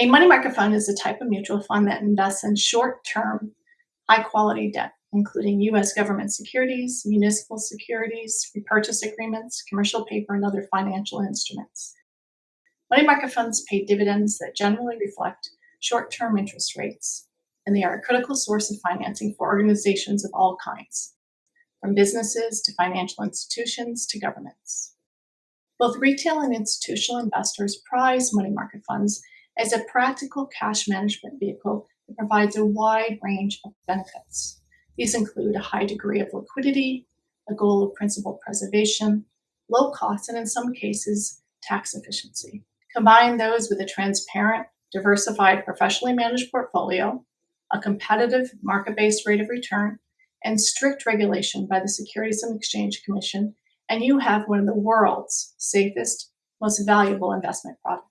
A money market fund is a type of mutual fund that invests in short-term, high-quality debt, including U.S. government securities, municipal securities, repurchase agreements, commercial paper, and other financial instruments. Money market funds pay dividends that generally reflect short-term interest rates, and they are a critical source of financing for organizations of all kinds, from businesses to financial institutions to governments. Both retail and institutional investors prize money market funds as a practical cash management vehicle that provides a wide range of benefits. These include a high degree of liquidity, a goal of principal preservation, low cost, and in some cases, tax efficiency. Combine those with a transparent, diversified, professionally managed portfolio, a competitive market-based rate of return, and strict regulation by the Securities and Exchange Commission, and you have one of the world's safest, most valuable investment products.